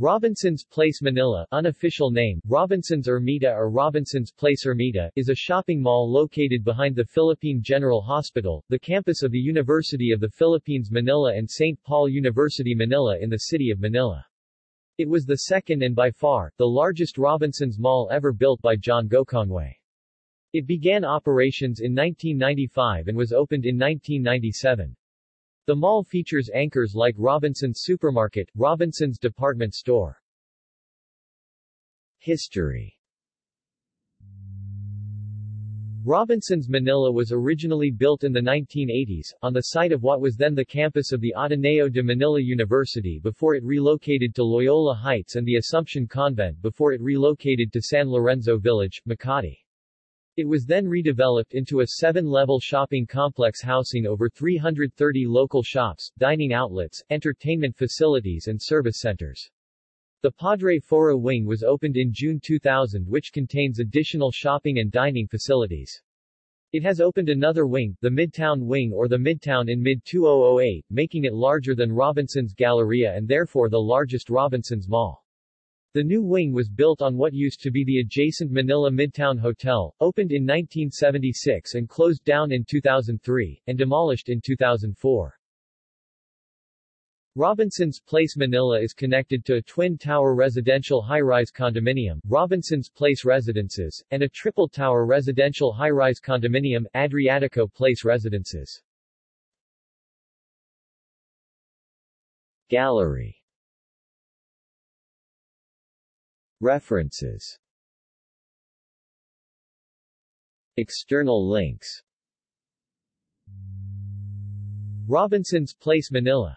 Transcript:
Robinson's Place Manila unofficial name, Robinson's Ermita or Robinson's Place Ermita, is a shopping mall located behind the Philippine General Hospital, the campus of the University of the Philippines Manila and St. Paul University Manila in the city of Manila. It was the second and by far, the largest Robinson's Mall ever built by John Gokongwei. It began operations in 1995 and was opened in 1997. The mall features anchors like Robinson's Supermarket, Robinson's Department Store. History Robinson's Manila was originally built in the 1980s, on the site of what was then the campus of the Ateneo de Manila University before it relocated to Loyola Heights and the Assumption Convent before it relocated to San Lorenzo Village, Makati. It was then redeveloped into a seven-level shopping complex housing over 330 local shops, dining outlets, entertainment facilities and service centers. The Padre Faura wing was opened in June 2000 which contains additional shopping and dining facilities. It has opened another wing, the Midtown Wing or the Midtown in mid-2008, making it larger than Robinson's Galleria and therefore the largest Robinson's Mall. The new wing was built on what used to be the adjacent Manila Midtown Hotel, opened in 1976 and closed down in 2003, and demolished in 2004. Robinson's Place Manila is connected to a twin-tower residential high-rise condominium, Robinson's Place Residences, and a triple-tower residential high-rise condominium, Adriatico Place Residences. Gallery References. External links. Robinson's Place Manila